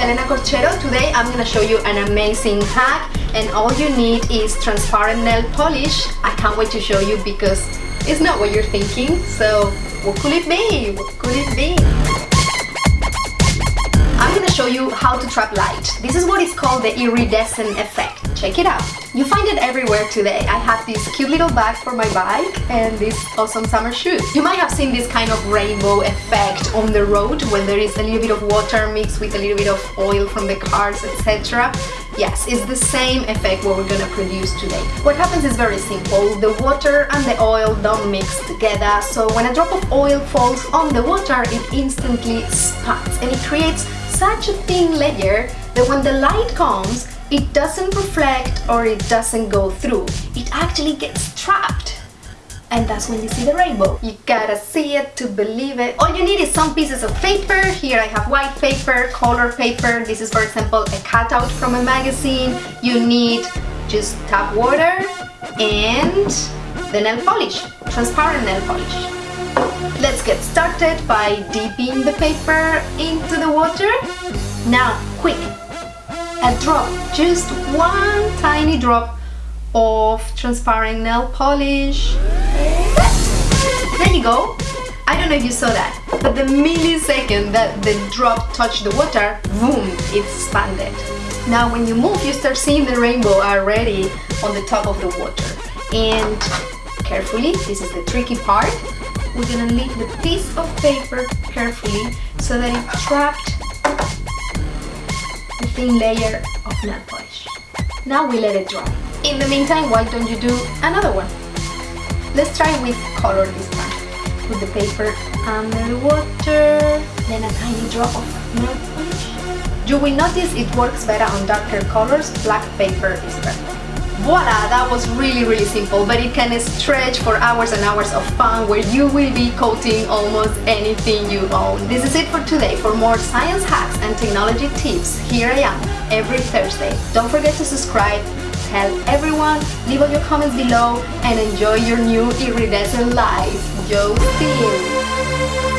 Elena Corchero. Today I'm gonna show you an amazing hack and all you need is transparent nail polish. I can't wait to show you because it's not what you're thinking. So what could it be? What could it be? Show you how to trap light. This is what is called the iridescent effect. Check it out. You find it everywhere today. I have this cute little bag for my bike and these awesome summer shoes. You might have seen this kind of rainbow effect on the road when there is a little bit of water mixed with a little bit of oil from the cars, etc. Yes, it's the same effect what we're gonna produce today. What happens is very simple. The water and the oil don't mix together, so when a drop of oil falls on the water, it instantly spots and it creates such a thin layer that when the light comes, it doesn't reflect or it doesn't go through. It actually gets trapped. And that's when you see the rainbow. You gotta see it to believe it. All you need is some pieces of paper. Here I have white paper, color paper. This is for example a cutout from a magazine. You need just tap water and the nail polish, transparent nail polish. Let's get started by dipping the paper into the water. Now, quick, a drop, just one tiny drop of transparent nail polish. There you go. I don't know if you saw that, but the millisecond that the drop touched the water, boom, it expanded. Now when you move, you start seeing the rainbow already on the top of the water. And carefully, this is the tricky part, we're gonna leave the piece of paper carefully so that it trapped the thin layer of nail polish. Now we let it dry. In the meantime, why don't you do another one? Let's try with color this time. Put the paper under the water, then a tiny drop of nail polish. You will notice it works better on darker colors, black paper is better. Voila, that was really really simple, but it can stretch for hours and hours of fun where you will be coating almost anything you own. This is it for today. For more science hacks and technology tips, here I am every Thursday. Don't forget to subscribe, tell everyone, leave all your comments below, and enjoy your new iridescent life. Yo, see you!